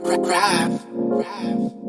rap, rap,